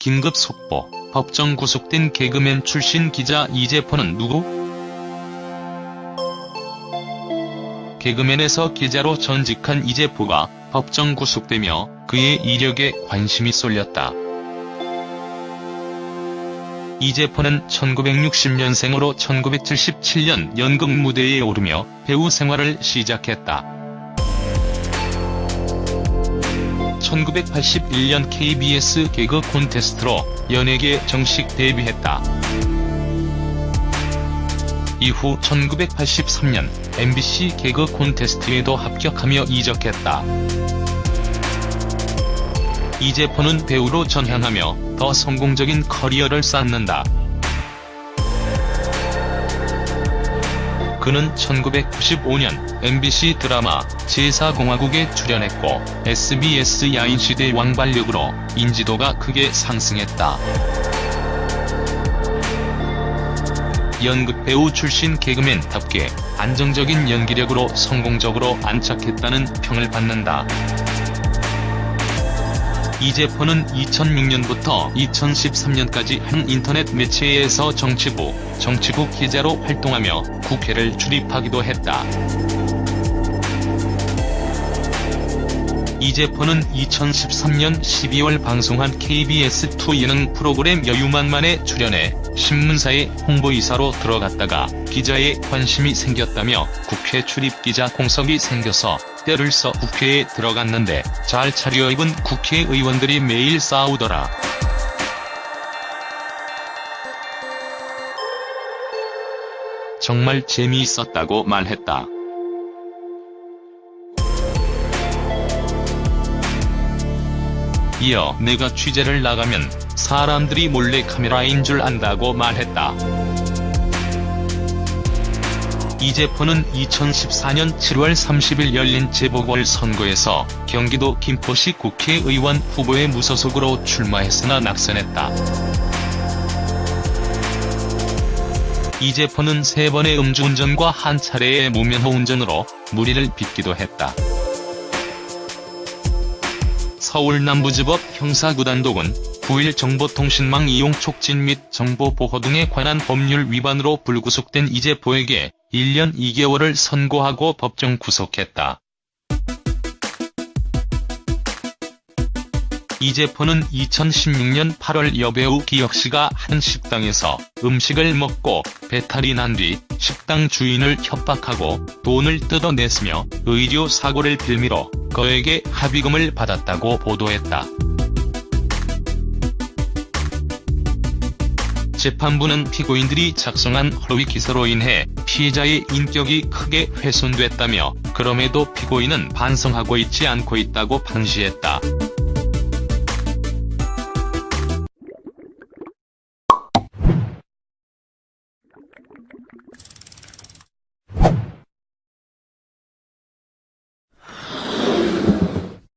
긴급 속보, 법정 구속된 개그맨 출신 기자 이재포는 누구? 개그맨에서 기자로 전직한 이재포가 법정 구속되며 그의 이력에 관심이 쏠렸다. 이재포는 1960년생으로 1977년 연극 무대에 오르며 배우 생활을 시작했다. 1981년 KBS 개그 콘테스트로 연예계 정식 데뷔했다. 이후 1983년 MBC 개그 콘테스트에도 합격하며 이적했다. 이재포는 배우로 전향하며 더 성공적인 커리어를 쌓는다. 그는 1995년 MBC 드라마 제4공화국에 출연했고 SBS 야인시대 왕발력으로 인지도가 크게 상승했다. 연극 배우 출신 개그맨답게 안정적인 연기력으로 성공적으로 안착했다는 평을 받는다. 이재포는 2006년부터 2013년까지 한 인터넷 매체에서 정치부, 정치국 기자로 활동하며 국회를 출입하기도 했다. 이재포는 2013년 12월 방송한 KBS2 예능 프로그램 여유만만에 출연해 신문사의 홍보이사로 들어갔다가 기자에 관심이 생겼다며 국회 출입기자 공석이 생겨서 때를 써 국회에 들어갔는데 잘 차려입은 국회의원들이 매일 싸우더라. 정말 재미있었다고 말했다. 이어 내가 취재를 나가면 사람들이 몰래 카메라인 줄 안다고 말했다. 이재포는 2014년 7월 30일 열린 재보궐선거에서 경기도 김포시 국회의원 후보에 무소속으로 출마했으나 낙선했다. 이재포는 세 번의 음주운전과 한 차례의 무면허 운전으로 무리를 빚기도 했다. 서울 남부지법 형사구단독은 9일 정보통신망 이용 촉진 및 정보보호 등에 관한 법률 위반으로 불구속된 이재포에게 1년 2개월을 선고하고 법정 구속했다. 이재포는 2016년 8월 여배우 기혁씨가 한 식당에서 음식을 먹고 배탈이 난 뒤 식당 주인을 협박하고 돈을 뜯어냈으며 의료 사고를 빌미로 거액의 합의금을 받았다고 보도했다. 재판부는 피고인들이 작성한 허위 기사로 인해 피해자의 인격이 크게 훼손됐다며 그럼에도 피고인은 반성하고 있지 않고 있다고 판시했다.